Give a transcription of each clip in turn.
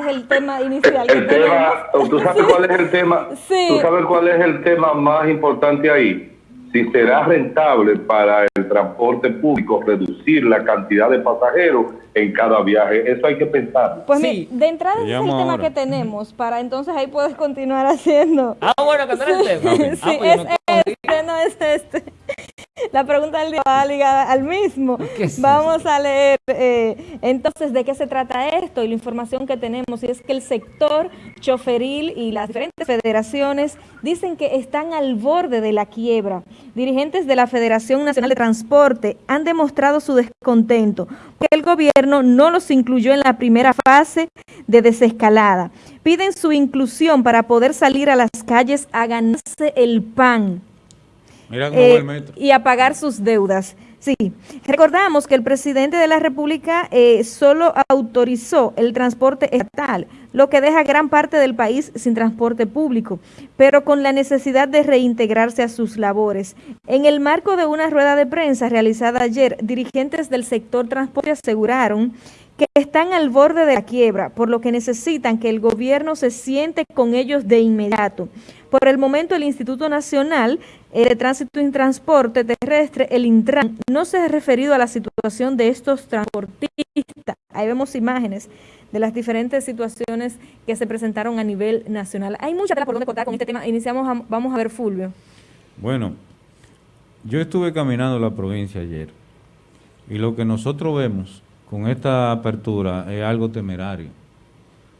ese es el tema inicial. El tema, ¿tú sabes cuál es el tema? Sí. ¿Tú sabes cuál es el tema más importante ahí? Si será rentable para el transporte público reducir la cantidad de pasajeros en cada viaje. Eso hay que pensar. Pues sí. de entrada ese es el tema que tenemos, para entonces ahí puedes continuar haciendo. Ah, bueno, que no el tema. sí, ah, pues es este, no es este. La pregunta del día va ligada al mismo. Vamos a leer eh, entonces de qué se trata esto y la información que tenemos. Y es que el sector choferil y las diferentes federaciones dicen que están al borde de la quiebra. Dirigentes de la Federación Nacional de Transporte han demostrado su descontento que el gobierno no los incluyó en la primera fase de desescalada. Piden su inclusión para poder salir a las calles a ganarse el pan eh, y a pagar sus deudas. Sí, recordamos que el presidente de la República eh, solo autorizó el transporte estatal, lo que deja gran parte del país sin transporte público, pero con la necesidad de reintegrarse a sus labores. En el marco de una rueda de prensa realizada ayer, dirigentes del sector transporte aseguraron que están al borde de la quiebra, por lo que necesitan que el gobierno se siente con ellos de inmediato. Por el momento, el Instituto Nacional de Tránsito y Transporte Terrestre, el Intran, no se ha referido a la situación de estos transportistas. Ahí vemos imágenes de las diferentes situaciones que se presentaron a nivel nacional. Hay mucha tela por donde contar con este tema. Iniciamos, vamos a ver Fulvio. Bueno, yo estuve caminando la provincia ayer y lo que nosotros vemos con esta apertura es algo temerario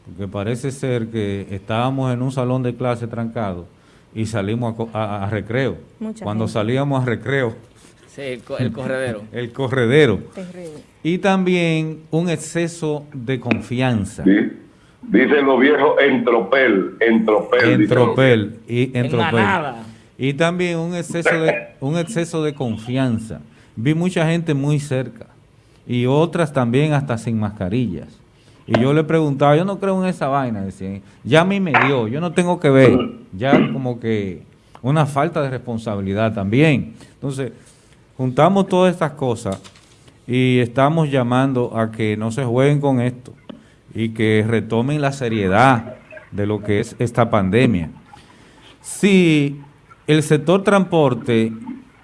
porque parece ser que estábamos en un salón de clase trancado y salimos a, recreo. Cuando salíamos a recreo. Sí, el, corredero. el corredero. Y también un exceso de confianza. Sí. Dicen los viejos entropel, entropel. Entropel y entropel. Y también un exceso de un exceso de confianza. Vi mucha gente muy cerca y otras también hasta sin mascarillas. Y yo le preguntaba, yo no creo en esa vaina, decía, ya a mí me dio, yo no tengo que ver, ya como que una falta de responsabilidad también. Entonces, juntamos todas estas cosas y estamos llamando a que no se jueguen con esto y que retomen la seriedad de lo que es esta pandemia. Si el sector transporte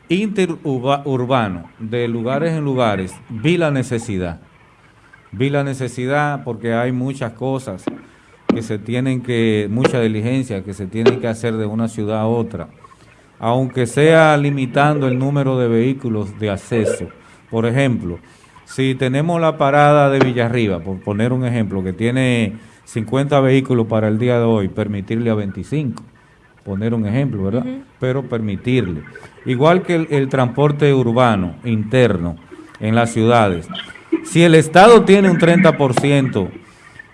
interurbano de lugares en lugares vi la necesidad vi la necesidad porque hay muchas cosas que se tienen que, mucha diligencia que se tienen que hacer de una ciudad a otra, aunque sea limitando el número de vehículos de acceso. Por ejemplo, si tenemos la parada de Villarriba, por poner un ejemplo, que tiene 50 vehículos para el día de hoy, permitirle a 25, poner un ejemplo, ¿verdad? Pero permitirle. Igual que el transporte urbano interno en las ciudades, si el Estado tiene un 30%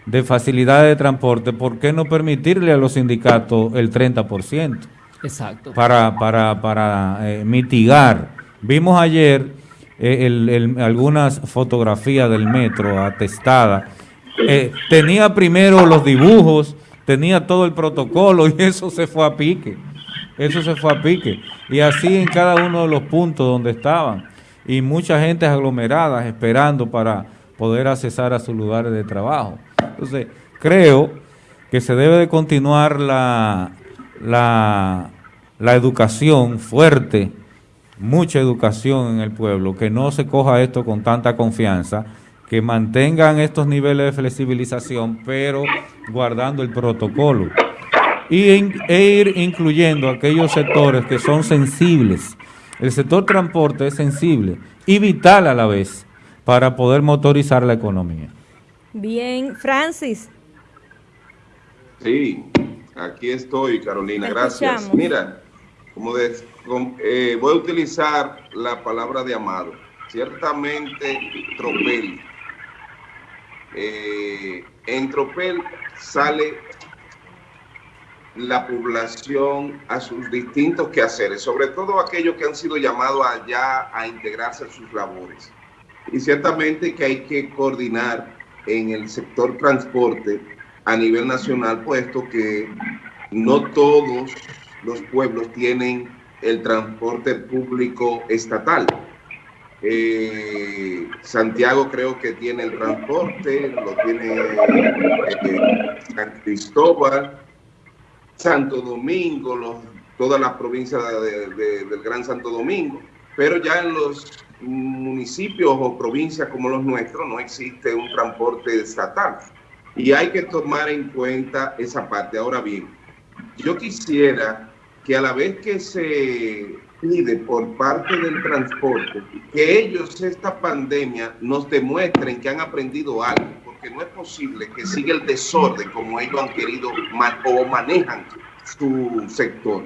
de facilidad de transporte, ¿por qué no permitirle a los sindicatos el 30%? Exacto. Para, para, para eh, mitigar. Vimos ayer eh, algunas fotografías del metro atestadas. Eh, tenía primero los dibujos, tenía todo el protocolo y eso se fue a pique. Eso se fue a pique. Y así en cada uno de los puntos donde estaban y mucha gente aglomerada esperando para poder accesar a sus lugares de trabajo. Entonces, creo que se debe de continuar la, la, la educación fuerte, mucha educación en el pueblo, que no se coja esto con tanta confianza, que mantengan estos niveles de flexibilización, pero guardando el protocolo. Y e ir incluyendo aquellos sectores que son sensibles el sector transporte es sensible y vital a la vez para poder motorizar la economía. Bien, Francis. Sí, aquí estoy, Carolina, gracias. Mira, como eh, voy a utilizar la palabra de Amado. Ciertamente, Tropel. Eh, en Tropel sale la población a sus distintos quehaceres, sobre todo aquellos que han sido llamados allá a integrarse a sus labores. Y ciertamente que hay que coordinar en el sector transporte a nivel nacional, puesto que no todos los pueblos tienen el transporte público estatal. Eh, Santiago creo que tiene el transporte, lo tiene eh, Cristóbal, Santo Domingo, los, toda la provincia del Gran Santo Domingo, pero ya en los municipios o provincias como los nuestros no existe un transporte estatal. Y hay que tomar en cuenta esa parte. Ahora bien, yo quisiera que a la vez que se pide por parte del transporte que ellos esta pandemia nos demuestren que han aprendido algo, porque no es posible que siga el desorden como ellos han querido o manejan su sector.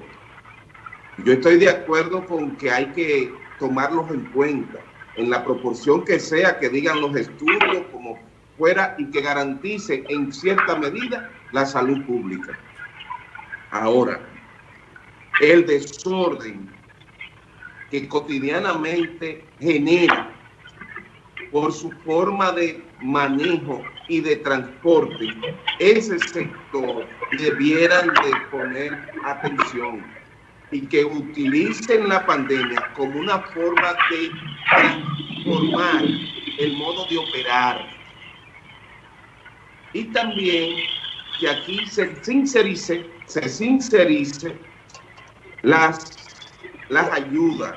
Yo estoy de acuerdo con que hay que tomarlos en cuenta en la proporción que sea, que digan los estudios como fuera y que garantice en cierta medida la salud pública. Ahora, el desorden que cotidianamente genera por su forma de manejo y de transporte, ese sector debieran de poner atención y que utilicen la pandemia como una forma de transformar el modo de operar. Y también que aquí se sincerice, se sincerice las las ayudas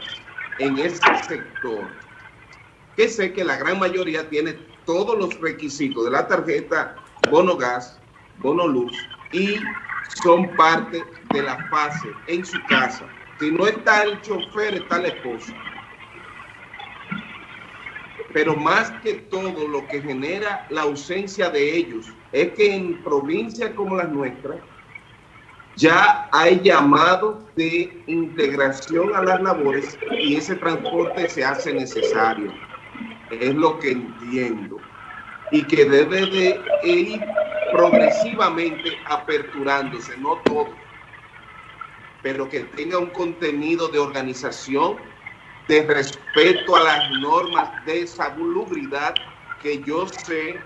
en este sector, que sé que la gran mayoría tiene todos los requisitos de la tarjeta bono gas, bono luz y son parte de la fase en su casa. Si no está el chofer, está la esposa. Pero más que todo lo que genera la ausencia de ellos es que en provincias como las nuestras, ya hay llamado de integración a las labores y ese transporte se hace necesario. Es lo que entiendo. Y que debe de ir progresivamente aperturándose, no todo, pero que tenga un contenido de organización, de respeto a las normas de salubridad que yo sé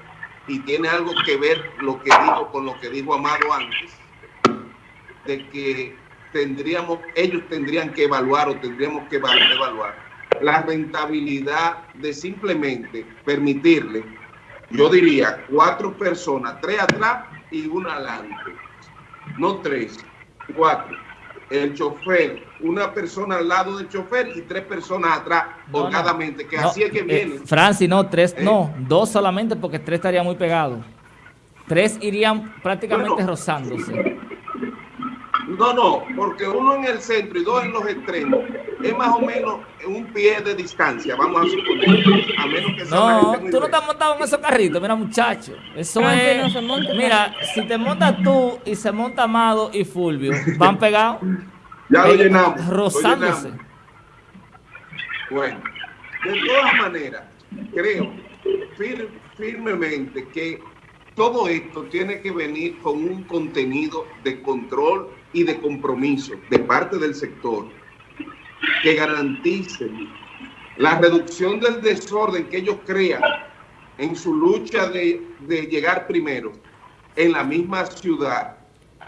y tiene algo que ver lo que digo con lo que dijo Amado antes, de que tendríamos, ellos tendrían que evaluar o tendríamos que evaluar la rentabilidad de simplemente permitirle, yo diría, cuatro personas, tres atrás y una adelante. No tres, cuatro. El chofer, una persona al lado del chofer y tres personas atrás, no, que así es que eh, viene. Francis, no, tres, ¿Eh? no, dos solamente porque tres estaría muy pegados. Tres irían prácticamente rozándose. No, no, porque uno en el centro y dos en los extremos es más o menos un pie de distancia, vamos a suponer. A menos que no, tú no estás montado en esos carritos, mira muchacho. Eso es. mira, si te montas tú y se monta Amado y Fulvio, van pegados. Ya lo llenamos. Rozándose. Bueno, de todas maneras, creo firmemente que todo esto tiene que venir con un contenido de control y de compromiso de parte del sector que garantice la reducción del desorden que ellos crean en su lucha de, de llegar primero en la misma ciudad.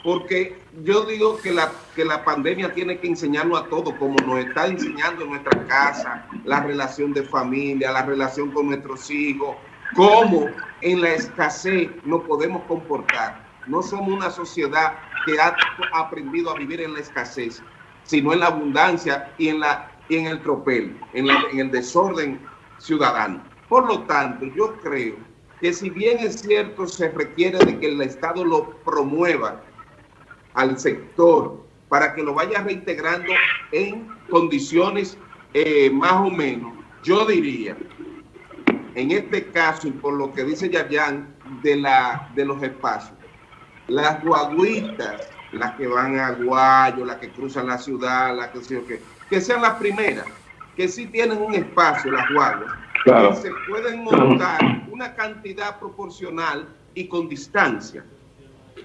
Porque yo digo que la, que la pandemia tiene que enseñarnos a todos, como nos está enseñando en nuestra casa, la relación de familia, la relación con nuestros hijos, cómo en la escasez nos podemos comportar. No somos una sociedad que ha aprendido a vivir en la escasez, sino en la abundancia y en, la, en el tropel, en, en el desorden ciudadano. Por lo tanto, yo creo que si bien es cierto se requiere de que el Estado lo promueva al sector para que lo vaya reintegrando en condiciones eh, más o menos, yo diría, en este caso, y por lo que dice Yayan de, la, de los espacios, las guaguitas, las que van a Guayo, las que cruzan la ciudad, las que, que sean las primeras, que sí tienen un espacio, las guaguas, que se pueden montar una cantidad proporcional y con distancia.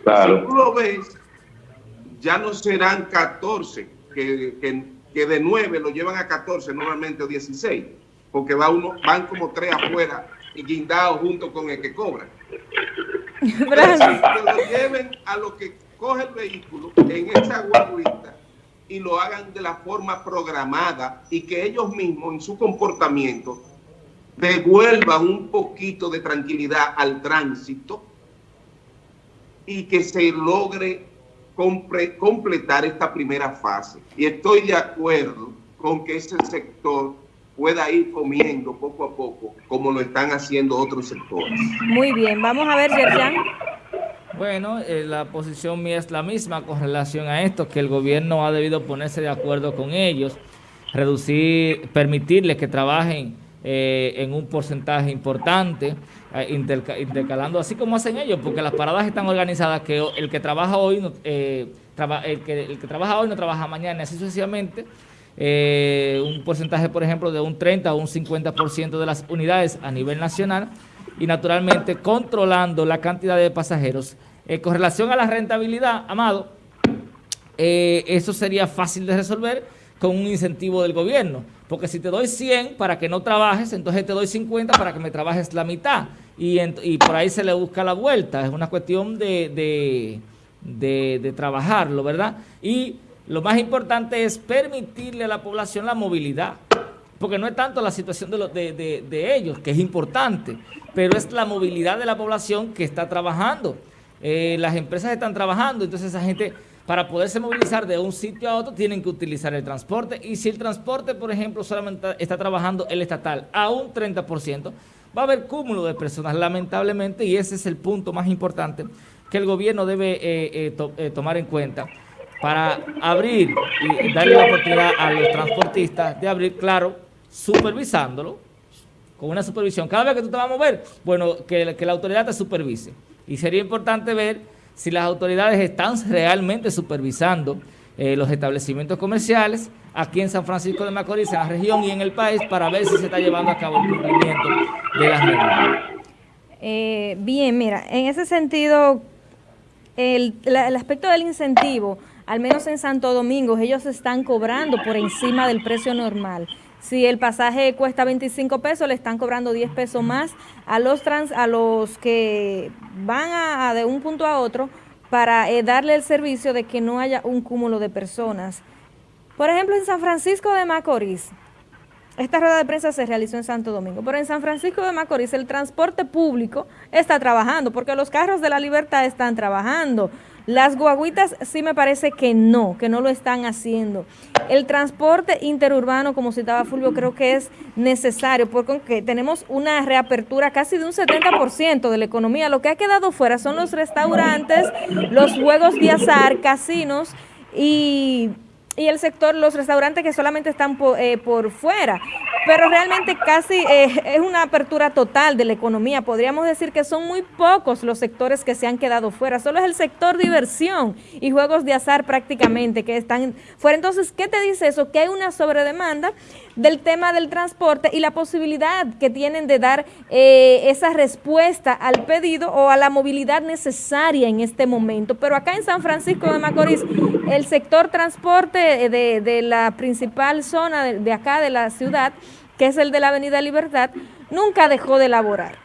Claro. Si tú lo ves, ya no serán 14, que, que, que, de 9 lo llevan a 14 normalmente o 16, porque va uno, van como tres afuera y guindados junto con el que cobra que lo lleven a lo que coge el vehículo en esa guaguita y lo hagan de la forma programada y que ellos mismos en su comportamiento devuelvan un poquito de tranquilidad al tránsito y que se logre completar esta primera fase. Y estoy de acuerdo con que ese sector pueda ir comiendo poco a poco, como lo están haciendo otros sectores. Muy bien, vamos a ver, Yerjan. Bueno, eh, la posición mía es la misma con relación a esto, que el gobierno ha debido ponerse de acuerdo con ellos, reducir, permitirles que trabajen eh, en un porcentaje importante, eh, intercalando así como hacen ellos, porque las paradas están organizadas que el que trabaja hoy no, el, que, el que trabaja hoy no trabaja mañana, así sucesivamente, un porcentaje, por ejemplo, de un 30 o un 50% de las unidades a nivel nacional y naturalmente controlando la cantidad de pasajeros eh, con relación a la rentabilidad, Amado, eh, eso sería fácil de resolver con un incentivo del gobierno. Porque si te doy 100 para que no trabajes, entonces te doy 50 para que me trabajes la mitad. Y, por ahí se le busca la vuelta. Es una cuestión de, de, trabajarlo, ¿verdad? Y lo más importante es permitirle a la población la movilidad. Porque no es tanto la situación de, de ellos, que es importante, pero es la movilidad de la población que está trabajando. Eh, las empresas están trabajando, entonces esa gente para poderse movilizar de un sitio a otro tienen que utilizar el transporte y si el transporte, por ejemplo, solamente está trabajando el estatal a un 30%, va a haber cúmulo de personas, lamentablemente, y ese es el punto más importante que el gobierno debe eh, eh, tomar en cuenta para abrir y darle la oportunidad a los transportistas de abrir, claro, supervisándolo, con una supervisión. Cada vez que tú te vas a mover, bueno, que, que la autoridad te supervise. Y sería importante ver si las autoridades están realmente supervisando eh, los establecimientos comerciales aquí en San Francisco de Macorís, en la región y en el país, para ver si se está llevando a cabo el cumplimiento de las normas. Eh, bien, mira, en ese sentido, el, el aspecto del incentivo, al menos en Santo Domingo, ellos están cobrando por encima del precio normal. Si el pasaje cuesta 25 pesos, le están cobrando 10 pesos más a los trans, a los que van a, de un punto a otro para eh, darle el servicio de que no haya un cúmulo de personas. Por ejemplo, en San Francisco de Macorís, esta rueda de prensa se realizó en Santo Domingo, pero en San Francisco de Macorís el transporte público está trabajando, porque los carros de la libertad están trabajando. Las guaguitas sí me parece que no, que no lo están haciendo. El transporte interurbano, como citaba Fulvio, creo que es necesario porque tenemos una reapertura casi de un 70% de la economía. Lo que ha quedado fuera son los restaurantes, los juegos de azar, casinos y y el sector, los restaurantes que solamente están eh, por, fuera. Pero realmente casi eh, es una apertura total de la economía. Podríamos decir que son muy pocos los sectores que se han quedado fuera. Solo es el sector diversión y juegos de azar prácticamente que están fuera. Entonces, ¿qué te dice eso? Que hay una sobredemanda del tema del transporte y la posibilidad que tienen de dar eh, esa respuesta al pedido o a la movilidad necesaria en este momento. Pero acá en San Francisco de Macorís, el sector transporte de, la principal zona de, acá de la ciudad, que es el de la Avenida Libertad, nunca dejó de elaborar.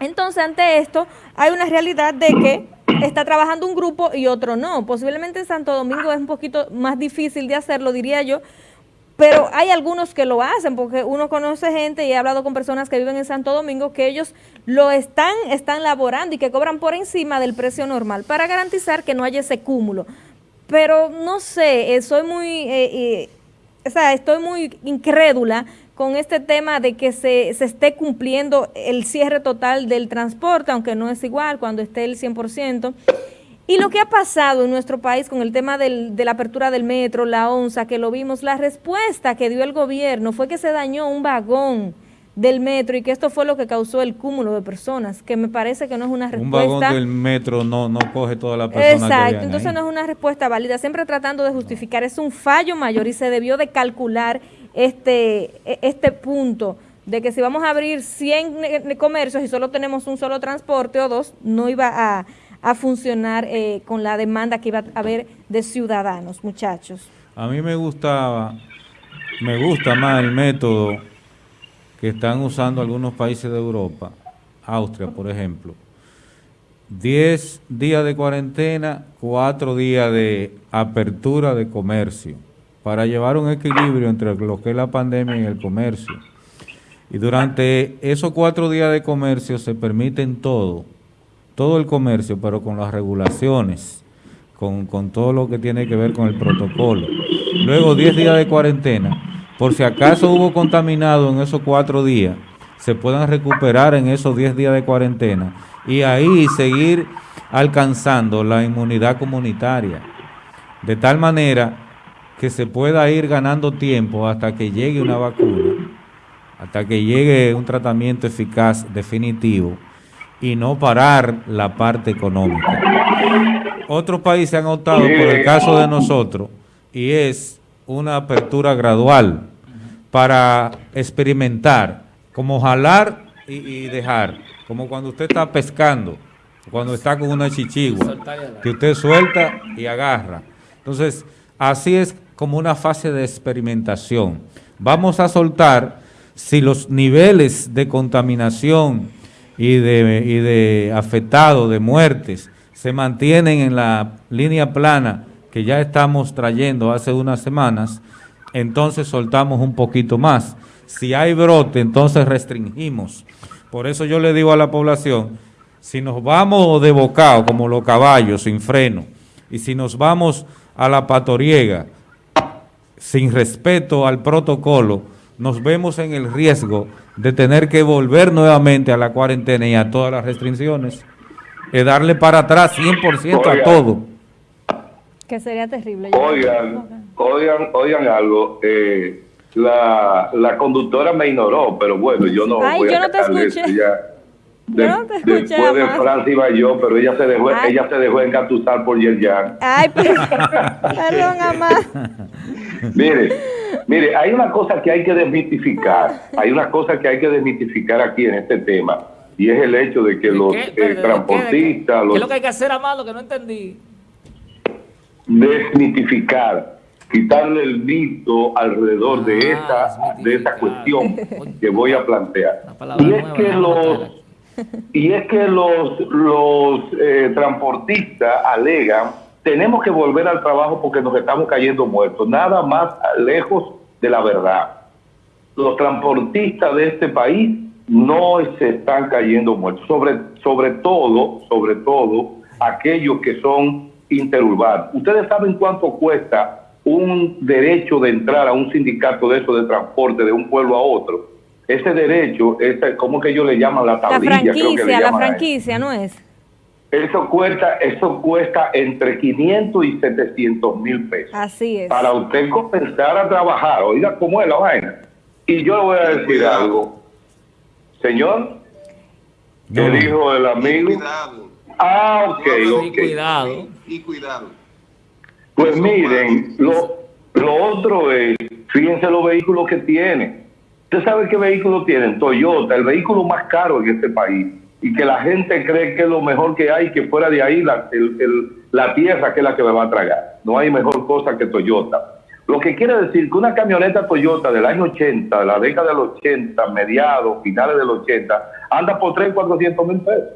Entonces, ante esto, hay una realidad de que está trabajando un grupo y otro no. Posiblemente en Santo Domingo es un poquito más difícil de hacerlo, diría yo, pero hay algunos que lo hacen, porque uno conoce gente y he hablado con personas que viven en Santo Domingo que ellos lo están, están laborando y que cobran por encima del precio normal para garantizar que no haya ese cúmulo. Pero no sé, eh, soy muy, eh, eh, o sea, estoy muy incrédula con este tema de que se, se esté cumpliendo el cierre total del transporte, aunque no es igual cuando esté el 100%. Y lo que ha pasado en nuestro país con el tema del, de la apertura del metro, la onza, que lo vimos, la respuesta que dio el gobierno fue que se dañó un vagón del metro y que esto fue lo que causó el cúmulo de personas, que me parece que no es una respuesta... Un vagón del metro no, no coge toda la persona Exacto, entonces no es una respuesta válida, siempre tratando de justificar, es un fallo mayor y se debió de calcular este, e, este punto de que si vamos a abrir 100 comercios y solo tenemos un solo transporte o dos, no iba a a funcionar eh, con la demanda que iba a haber de ciudadanos, muchachos. A mí me gustaba, me gusta más el método que están usando algunos países de Europa, Austria, por ejemplo. 10 días de cuarentena, 4 días de apertura de comercio, para llevar un equilibrio entre lo que es la pandemia y el comercio. Y durante esos cuatro días de comercio se permiten todo todo el comercio, pero con las regulaciones, con, con todo lo que tiene que ver con el protocolo. Luego 10 días de cuarentena, por si acaso hubo contaminado en esos cuatro días, se puedan recuperar en esos 10 días de cuarentena y ahí seguir alcanzando la inmunidad comunitaria. De tal manera que se pueda ir ganando tiempo hasta que llegue una vacuna, hasta que llegue un tratamiento eficaz definitivo y no parar la parte económica. Otros países han optado por el caso de nosotros y es una apertura gradual para experimentar, como jalar y, dejar, como cuando usted está pescando, cuando está con una chichigua, que usted suelta y agarra. Entonces, así es como una fase de experimentación. Vamos a soltar si los niveles de contaminación y de, y de afectados, de muertes, se mantienen en la línea plana que ya estamos trayendo hace unas semanas, entonces soltamos un poquito más. Si hay brote, entonces restringimos. Por eso yo le digo a la población, si nos vamos de bocado, como los caballos, sin freno, y si nos vamos a la patoriega, sin respeto al protocolo, nos vemos en el riesgo de tener que volver nuevamente a la cuarentena y a todas las restricciones, y darle para atrás 100% a todo. Que sería terrible. Oigan, oigan, oigan algo. Eh, la, la conductora me ignoró, pero bueno, yo no Ay, voy yo no te escuché. De, no te escuché después de Francia iba yo, pero ella se dejó, ella se dejó engatusar por Yerjan. Ay, perdón, mamá. mire, mire, hay una cosa que hay que desmitificar, hay una cosa que hay que desmitificar aquí en este tema, y es el hecho de que los eh, transportistas... ¿Qué es lo que hay que hacer, Amado, que no entendí? Desmitificar quitarle el mito alrededor de ah, esa de esa cuestión que voy a plantear. Y es que los y es que los, los eh, transportistas alegan, tenemos que volver al trabajo porque nos estamos cayendo muertos. Nada más lejos de la verdad. Los transportistas de este país no se están cayendo muertos. Sobre, sobre todo, sobre todo, aquellos que son interurbanos. Ustedes saben cuánto cuesta un derecho de entrar a un sindicato de eso de transporte de un pueblo a otro ese derecho, ese, ¿cómo que ellos le llaman la tablilla? La franquicia, la franquicia, ¿no es? Eso cuesta, eso cuesta entre 500 y 700 mil pesos. Así es. Para usted comenzar a trabajar, oiga, ¿cómo es la vaina? Y yo le voy a decir algo. Señor, el hijo del amigo. cuidado. Ah, ok, ok. cuidado. Y cuidado. Pues miren, lo, lo otro es, fíjense los vehículos que tiene ¿Usted sabe qué vehículo tienen? Toyota, el vehículo más caro en este país. Y que la gente cree que es lo mejor que hay, que fuera de ahí la, la tierra que es la que me va a tragar. No hay mejor cosa que Toyota. Lo que quiere decir que una camioneta Toyota del año 80, de la década del 80, mediados, finales del 80, anda por 3, 400 mil pesos.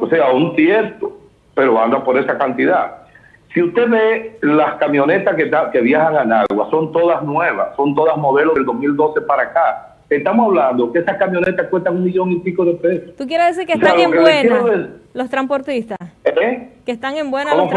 O sea, un cierto, pero anda por esa cantidad. Si usted ve las camionetas que, que viajan a Nagua, son todas nuevas, son todas modelos del 2012 para acá Estamos hablando que esas camionetas cuestan un millón y pico de pesos. ¿Tú quieres decir que están en buena los transportistas? ¿Eh? Que están en buena los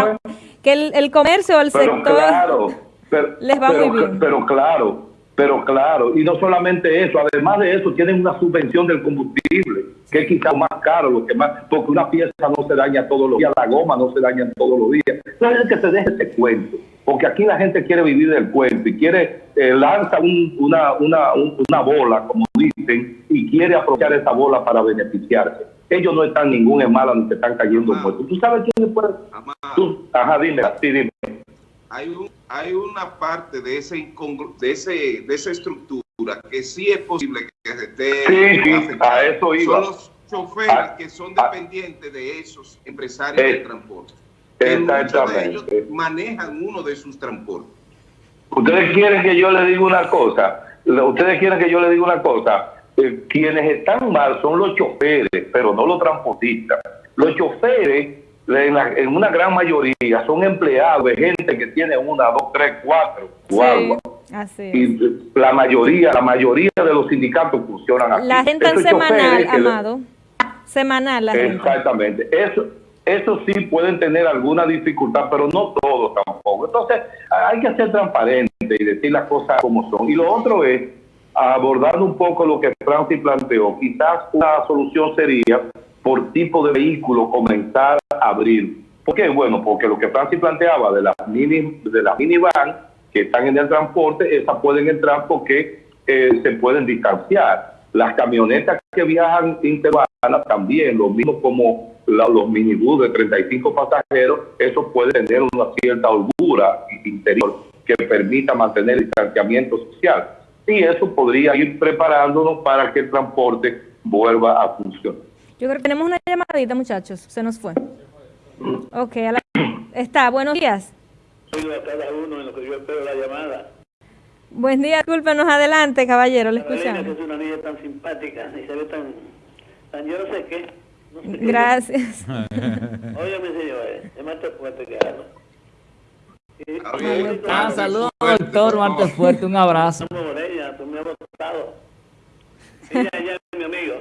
Que el, el, comercio, el sector claro, les va muy bien. Pero claro, pero claro, y no solamente eso, además de eso tienen una subvención del combustible, que es quizás más caro, lo que más, porque una pieza no se daña todos los días, la goma no se daña todos los días. Entonces que se deje ese cuento, porque aquí la gente quiere vivir del cuento y quiere eh, lanza una, una, una bola, como dicen, y quiere aprovechar esa bola para beneficiarse. Ellos no están ningún en mala ni se están cayendo muertos. ¿Tú sabes quién puede? Ajá, dime, sí, dime hay, un, hay una parte de, ese de, ese, de esa estructura que sí es posible que esté sí, a eso iba. Son los choferes que son dependientes de esos empresarios de transporte. Exactamente. ellos manejan uno de sus transportes. Ustedes quieren que yo le diga una cosa. Ustedes quieren que yo le diga una cosa. Eh, quienes están mal son los choferes, pero no los transportistas. Los choferes en, una gran mayoría son empleados de gente que tiene una, dos, tres, cuatro Y la mayoría, la mayoría de los sindicatos funcionan así. La gente en semanal, Amado. Semanal la Exactamente. Eso, eso sí pueden tener alguna dificultad, pero no todos tampoco. Entonces, hay que ser transparente y decir las cosas como son. Y lo otro es, abordando un poco lo que Francis planteó, quizás una solución sería, por tipo de vehículo, comenzar a abrir. ¿Por qué? Bueno, porque lo que Francis planteaba de las mini, de las minivan que están en el transporte, esas pueden entrar porque eh, se pueden distanciar. Las camionetas que viajan interurbanas también, lo mismo como los minibús de 35 pasajeros, eso puede tener una cierta holgura interior que permita mantener el distanciamiento social. Y eso podría ir preparándonos para que el transporte vuelva a funcionar. Yo creo que tenemos una llamadita, muchachos. Se nos fue. Ok, está. Buenos días. a cada uno en lo que yo espero la llamada. Buen día, discúlpenos adelante, caballero, le escuchamos. es una niña tan simpática y se ve tan, tan yo no sé qué. Gracias. Oye, mi señor, es más fuerte que algo. Ah, saludos, doctor Marte Fuerte, un abrazo. Ella, tú me has Ella, ella es mi amigo.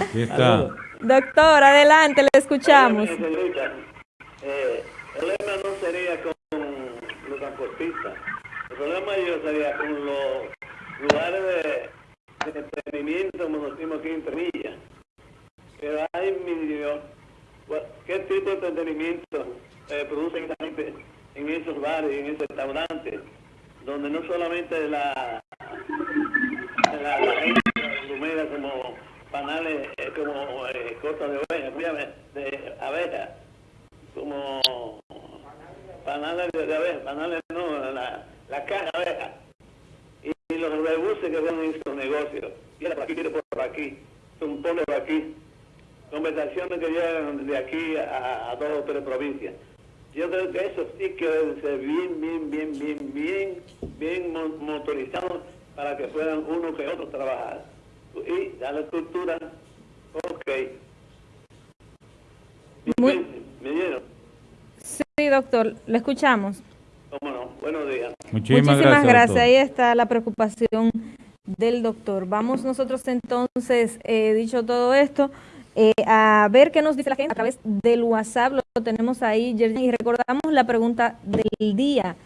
Aquí está. Doctor, adelante, le escuchamos. Eh, el problema no sería con los transportistas. El problema mayor sería con los lugares de, entretenimiento, como decimos aquí en Tremilla. Que hay, mi Dios, ¿qué tipo de entretenimiento eh, producen esa gente en esos bares, en esos restaurantes? Donde no solamente la, la, la gente como panales eh, como eh, cosas de oveja, de abeja, como panales de, abeja, panales no, la, la caja de abeja. Y, los rebuses que ven en sus negocios, quiere por aquí, por aquí, un pone por aquí. Conversaciones que llegan de aquí a, dos o tres provincias. Yo creo que eso sí que debe ser bien, bien, bien, bien, bien, bien motorizado para que puedan uno que otro trabajar y la estructura, ok. Muy... ¿Me, dieron? Sí, doctor, le escuchamos. Cómo no, buenos días. Muchísimas, gracias. Ahí está la preocupación del doctor. Vamos nosotros entonces, eh, dicho todo esto, eh, a ver qué nos dice la gente a través del WhatsApp. Lo tenemos ahí, y recordamos la pregunta del día.